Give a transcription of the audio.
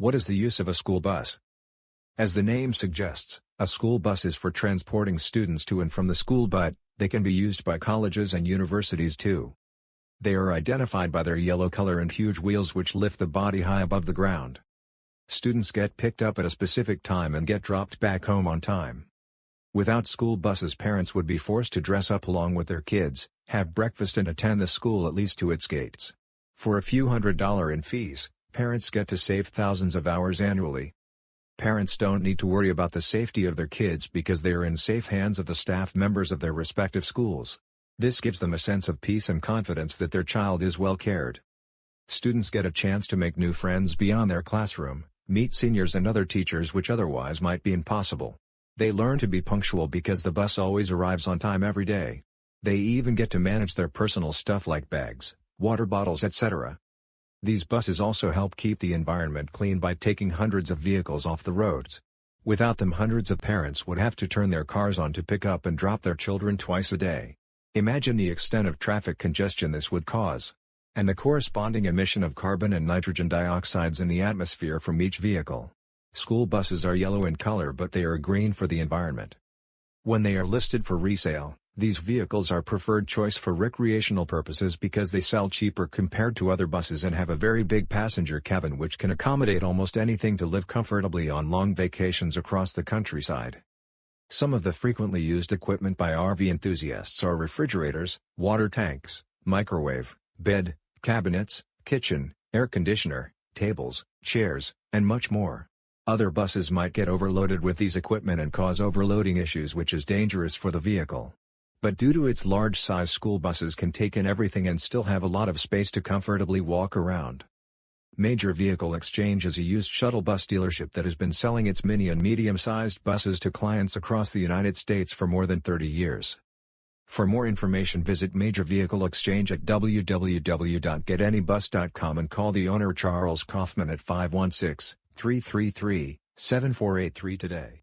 What is the use of a school bus? As the name suggests, a school bus is for transporting students to and from the school but, they can be used by colleges and universities too. They are identified by their yellow color and huge wheels which lift the body high above the ground. Students get picked up at a specific time and get dropped back home on time. Without school buses parents would be forced to dress up along with their kids, have breakfast and attend the school at least to its gates. For a few hundred dollar in fees, parents get to save thousands of hours annually. Parents don't need to worry about the safety of their kids because they are in safe hands of the staff members of their respective schools. This gives them a sense of peace and confidence that their child is well cared. Students get a chance to make new friends beyond their classroom, meet seniors and other teachers which otherwise might be impossible. They learn to be punctual because the bus always arrives on time every day. They even get to manage their personal stuff like bags, water bottles etc. These buses also help keep the environment clean by taking hundreds of vehicles off the roads. Without them hundreds of parents would have to turn their cars on to pick up and drop their children twice a day. Imagine the extent of traffic congestion this would cause. And the corresponding emission of carbon and nitrogen dioxides in the atmosphere from each vehicle. School buses are yellow in color but they are green for the environment. When they are listed for resale, these vehicles are preferred choice for recreational purposes because they sell cheaper compared to other buses and have a very big passenger cabin which can accommodate almost anything to live comfortably on long vacations across the countryside. Some of the frequently used equipment by RV enthusiasts are refrigerators, water tanks, microwave, bed, cabinets, kitchen, air conditioner, tables, chairs, and much more. Other buses might get overloaded with these equipment and cause overloading issues which is dangerous for the vehicle. But due to its large size school buses can take in everything and still have a lot of space to comfortably walk around. Major Vehicle Exchange is a used shuttle bus dealership that has been selling its mini and medium-sized buses to clients across the United States for more than 30 years. For more information visit Major Vehicle Exchange at www.getanybus.com and call the owner Charles Kaufman at 516-333-7483 today.